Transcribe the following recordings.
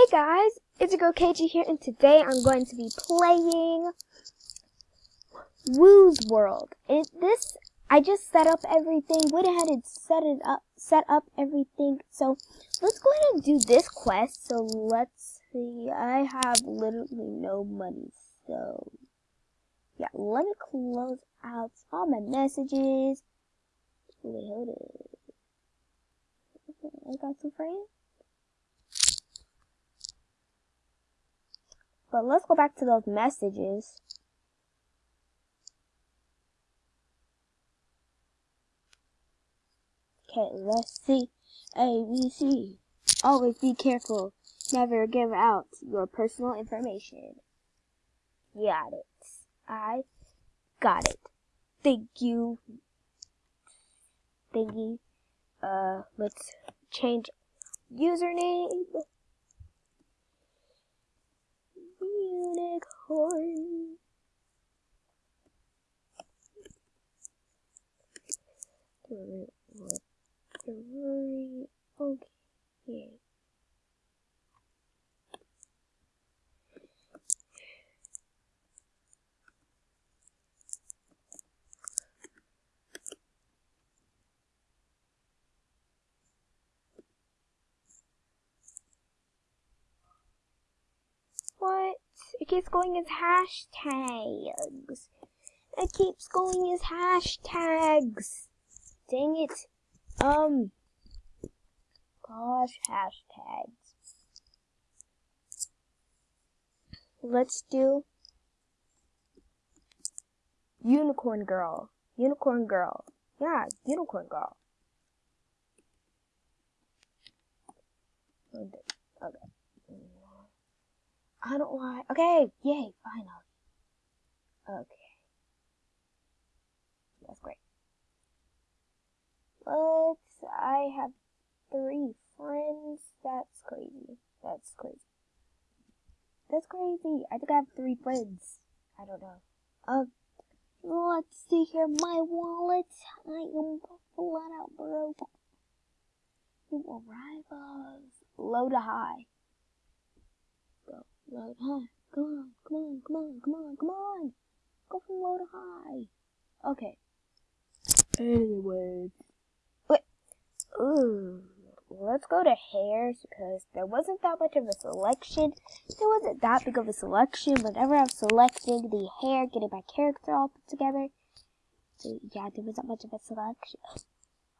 Hey guys, it's your girl KG here, and today I'm going to be playing Woo's World. And this, I just set up everything, went ahead and set it up, set up everything. So let's go ahead and do this quest. So let's see, I have literally no money, so yeah, let me close out all my messages. Wait, hold it. I got some friends. But let's go back to those messages. Okay, let's see. A, B, C. Always be careful. Never give out your personal information. Got it. I got it. Thank you. Thank you. Uh, let's change username. Unicorn. Three, three, okay. What? It keeps going as hashtags. It keeps going as hashtags. Dang it. Um. Gosh, hashtags. Let's do Unicorn Girl. Unicorn Girl. Yeah, Unicorn Girl. Okay. I don't want. Okay, yay, finally. Okay. That's great. But I have three friends. That's crazy. That's crazy. That's crazy. I think I have three friends. I don't know. Um, let's see here. My wallet. I am flat out broke. New arrivals. Low to high. To high. Come on, come on, come on, come on, come on. Go from low to high. Okay. Anyways. Wait. Ooh. Let's go to hairs because there wasn't that much of a selection. There wasn't that big of a selection. Whenever I'm selecting the hair, getting my character all put together. So yeah, there wasn't much of a selection.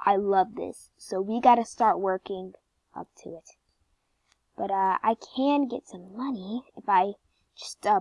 I love this. So we gotta start working up to it. But uh, I can get some money if I just uh,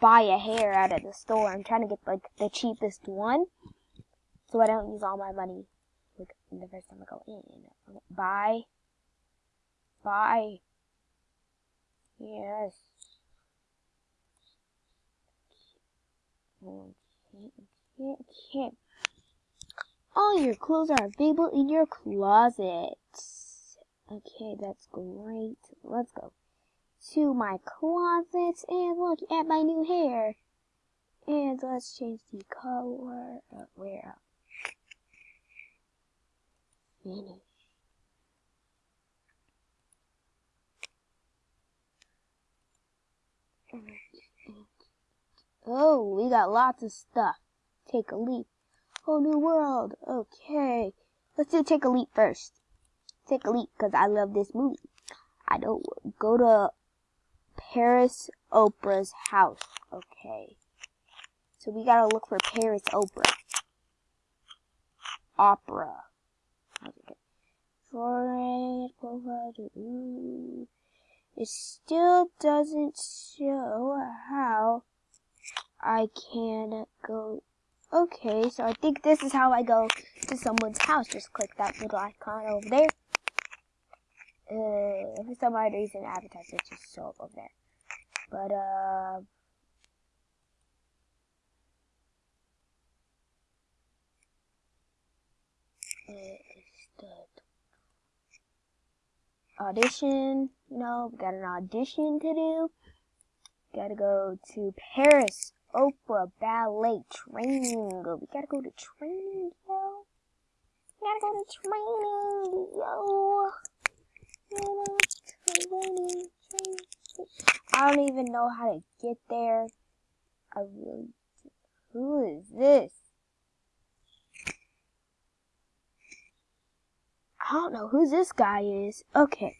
buy a hair out of the store. I'm trying to get like the cheapest one, so I don't use all my money like the first time I go in. Buy, buy. Yes. All your clothes are available in your closet. Okay, that's great. Let's go to my closet and look at my new hair. And let's change the color. Uh, where? Finish. Oh, we got lots of stuff. Take a leap. Whole new world. Okay. Let's do take a leap first take a leap because I love this movie. I don't go to Paris Oprah's house. Okay. So we gotta look for Paris Oprah. Opera. Mm. It still doesn't show how I can go. Okay, so I think this is how I go to someone's house. Just click that little icon over there uh, for some odd reason, advertisement just show up over there. But, uh, audition, you know, got an audition to do. Gotta go to Paris Opera Ballet Training. We gotta go to training, yo. We gotta go to training, yo. I don't even know how to get there. I really. do. Who is this? I don't know who this guy is. Okay.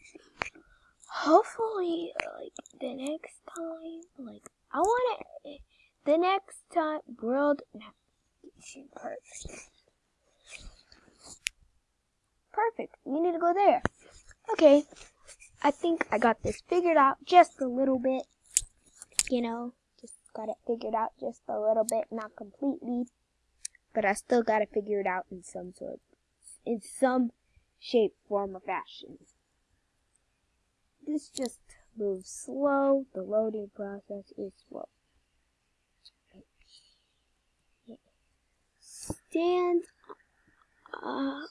Hopefully, like, the next time, like, I want to, the next time, world navigation, perfect. Perfect. You need to go there. Okay. I think I got this figured out just a little bit. You know, just got it figured out just a little bit, not completely. But I still got to figure it out in some sort, in some shape, form, or fashion. This just moves slow. The loading process is slow. Stand up.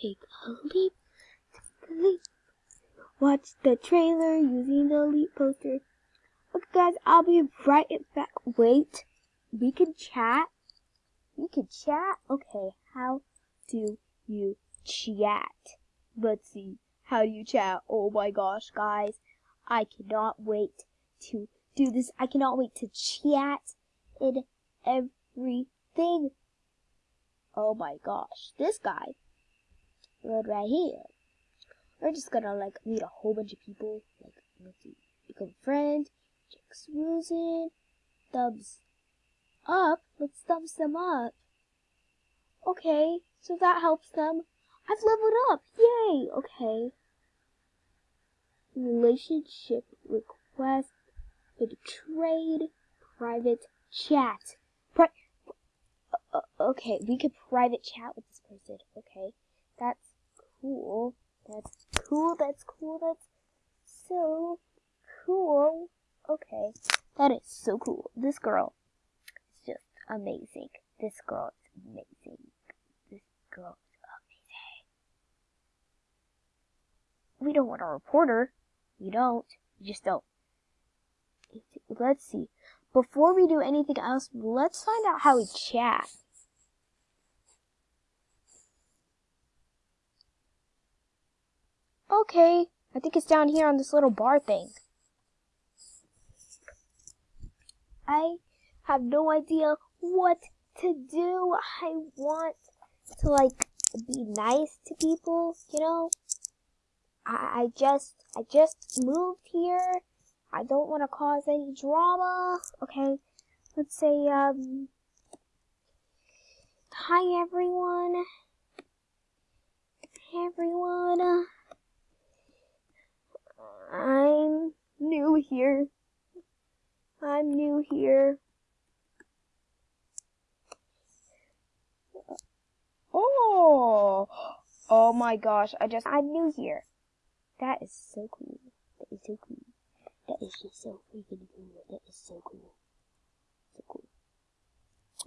Take a leap. Take a leap. Watch the trailer using the leap poster. Okay, guys, I'll be right back. Wait, we can chat. We can chat. Okay, how do you chat? Let's see. How do you chat? Oh my gosh, guys. I cannot wait to do this. I cannot wait to chat in everything. Oh my gosh. This guy. Right, right here. We're just gonna like meet a whole bunch of people. Like, let's see. Become friends. friend. Check Susan. Thumbs up. Let's thumbs them up. Okay, so that helps them. I've leveled up. Yay. Okay. Relationship request. Big trade. Private chat. Pri uh, okay, we could private chat with this person. Okay. That's cool. That's cool. That's so cool. Okay. That is so cool. This girl is just amazing. This girl is amazing This girl is amazing. We don't want a reporter. We don't. We just don't. Let's see. Before we do anything else, let's find out how we chat. Okay, I think it's down here on this little bar thing. I have no idea what to do. I want to like be nice to people, you know. I, I just I just moved here. I don't want to cause any drama. Okay, let's say um. Hi everyone. Everyone. I'm new here. I'm new here. Oh, oh my gosh! I just I'm new here. That is so cool. That is so cool. That is just so freaking cool. That is so cool. So cool.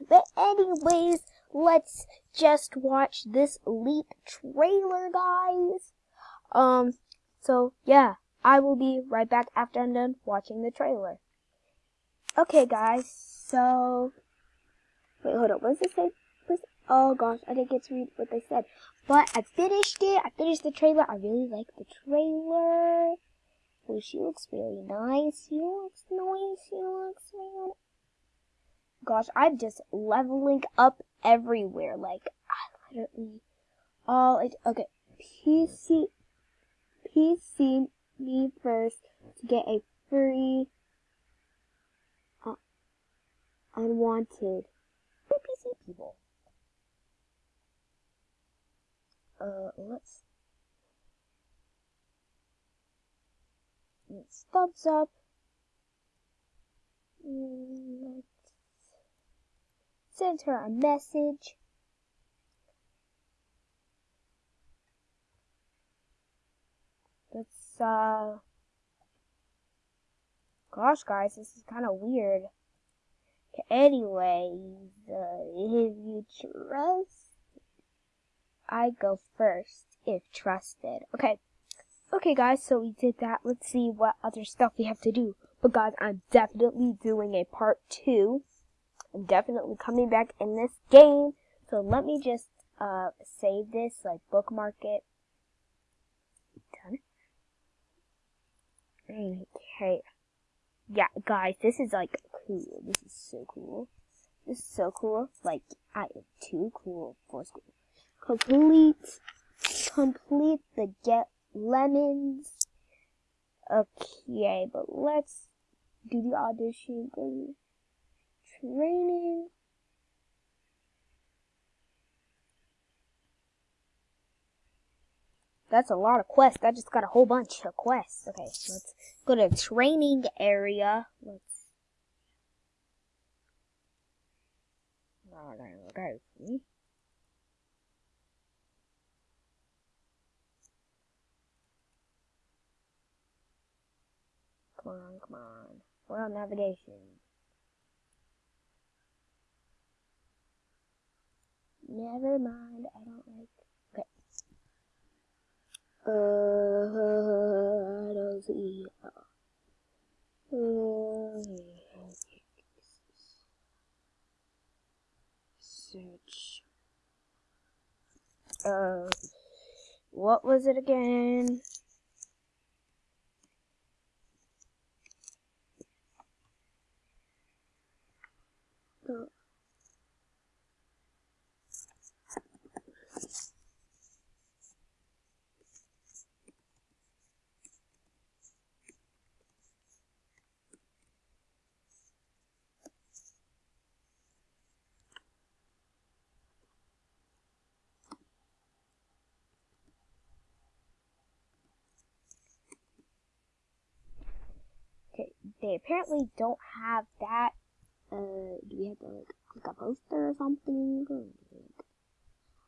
But anyways, let's just watch this Leap trailer, guys. Um, so yeah, I will be right back after I'm done watching the trailer. Okay, guys, so, wait, hold up, what does it say? Oh gosh, I didn't get to read what they said. But I finished it. I finished the trailer. I really like the trailer. Oh, she looks really nice. She looks nice. She looks really Gosh, I'm just leveling up everywhere. Like, I literally, all, it, okay, PC, PC me first to get a free, uh, unwanted PC people. uh, let's let's thumbs up. Let's send her a message. Let's uh gosh guys, this is kind of weird. Anyways, uh, if you trust I go first if trusted. Okay. Okay, guys, so we did that. Let's see what other stuff we have to do. But, guys, I'm definitely doing a part two. I'm definitely coming back in this game. So, let me just uh, save this, like, bookmark it. Done. Okay. Yeah, guys, this is like cool. This is so cool. This is so cool. Like, I am too cool for school. Complete, complete the get lemons. Okay, but let's do the audition. Training. That's a lot of quests. I just got a whole bunch of quests. Okay, let's go to training area. Let's. Okay. Come on, come on. Well, navigation. Never mind, I don't like. Search. Uh, what was it again? They apparently don't have that. Uh, do we have to like click a poster or something?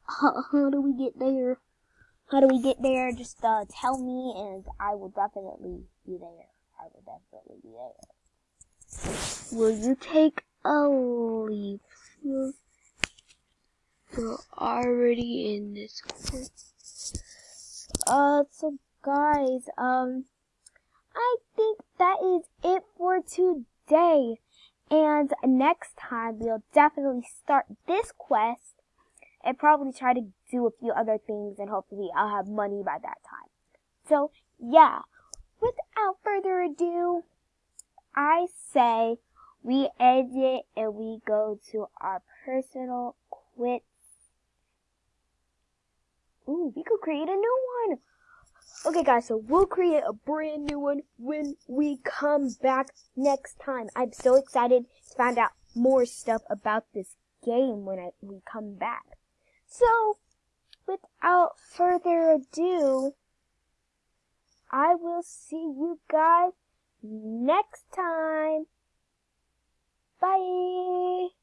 How, do we get there? How do we get there? Just uh, tell me, and I will definitely be there. I will definitely be there. Will you take a leap? You're, you're already in this. Uh, so guys, um, I think that is it for today. And next time we'll definitely start this quest and probably try to do a few other things and hopefully I'll have money by that time. So yeah, without further ado, I say we end it and we go to our personal quits. Ooh, we could create a new one. Okay guys, so we'll create a brand new one when we come back next time. I'm so excited to find out more stuff about this game when I, we come back. So, without further ado, I will see you guys next time. Bye!